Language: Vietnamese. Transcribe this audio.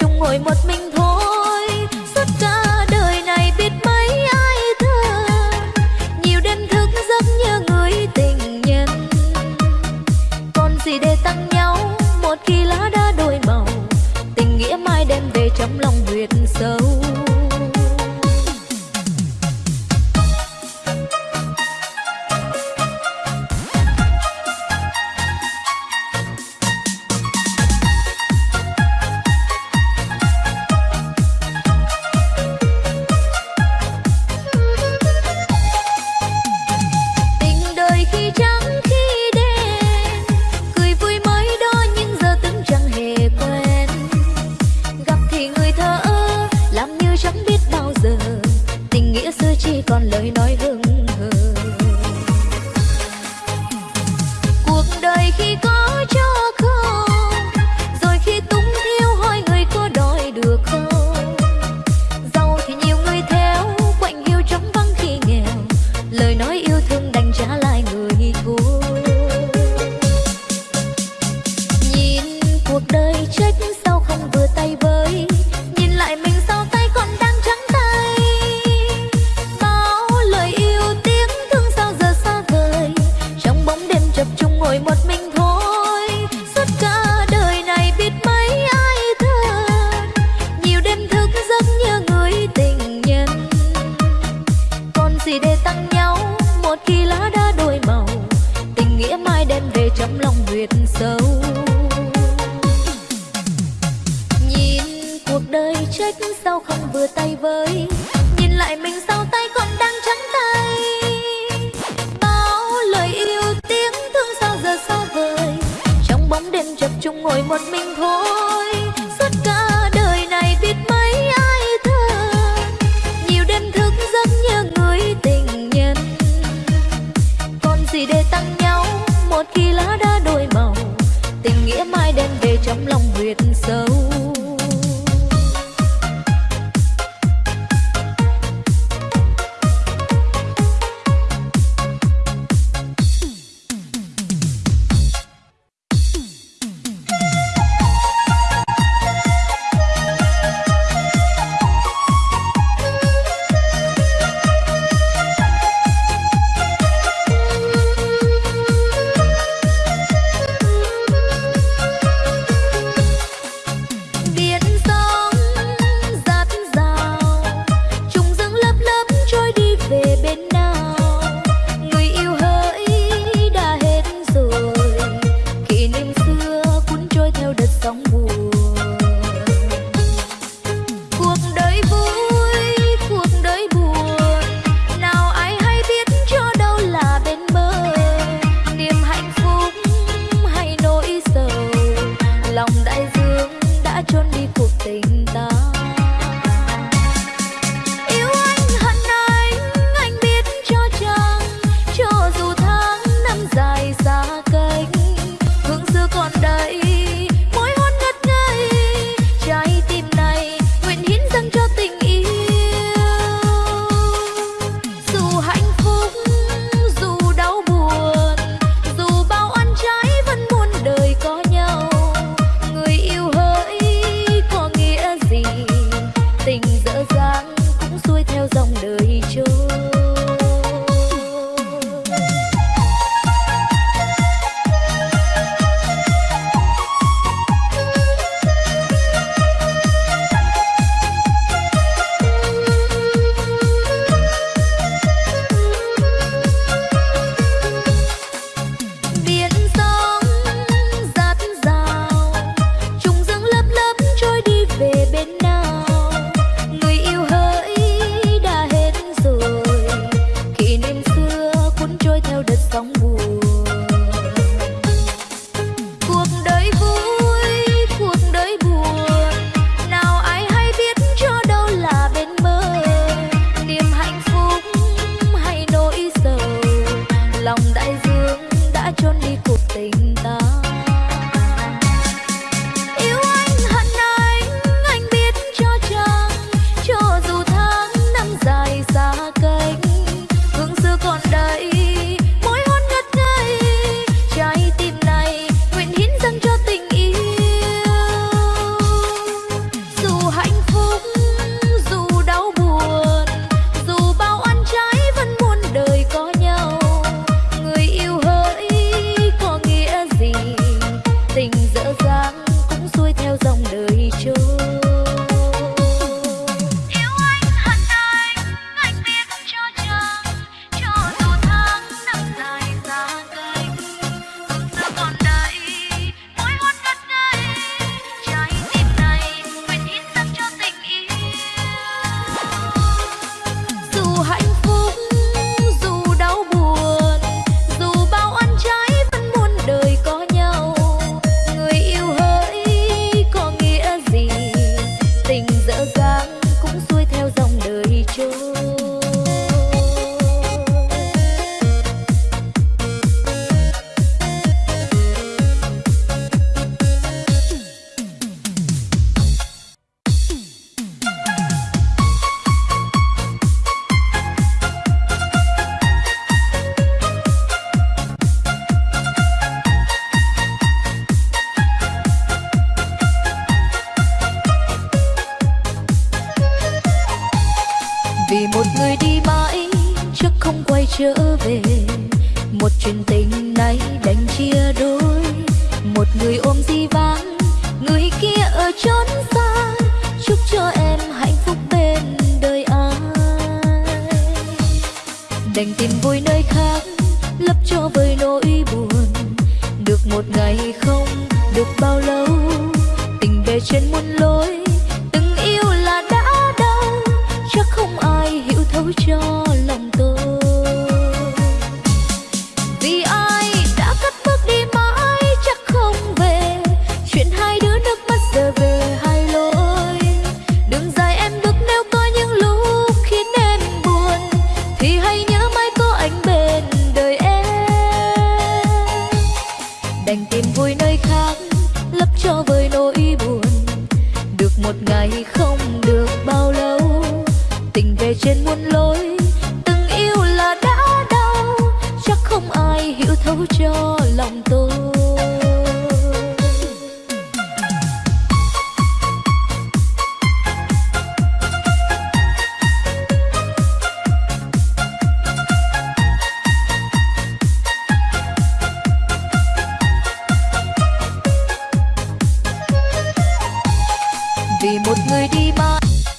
chung ngồi một mình thôi. Suốt cả đời này biết mấy ai thơ nhiều đêm thức giấc nhớ người tình nhân. Còn gì để tăng nhau, một khi lá đã đổi màu. Tình nghĩa mai đem về trong lòng huyệt sâu. Lời nói hững hờ. Cuộc đời khi có cho không, rồi khi túng thiếu hỏi người có đòi được không? Giàu thì nhiều người theo, quạnh hiu trống vắng khi nghèo, lời nói yêu thương đành trả lại người trong lòng huyệt sâu nhìn cuộc đời trách sao không vừa tay với, nhìn lại mình sao tay còn đang trắng tay. Bao lời yêu tiếng thương sao giờ xa vời, trong bóng đêm chập chung ngồi một mình thôi. Trong sâu. trở về. Một chuyện tình này đành chia đôi. Một người ôm di vãng, người kia ở chốn xa. Chúc cho em hạnh phúc bên đời ai. Đành tìm vui nơi khác, lấp cho vơi nỗi buồn. Được một ngày không được bao lâu, tình về trên muôn lối, từng yêu là đã đau. Chắc không ai hiểu thấu cho lòng một ngày không được bao lâu. Tình về trên muôn lối, từng yêu là đã đau. Chắc không ai hiểu thấu cho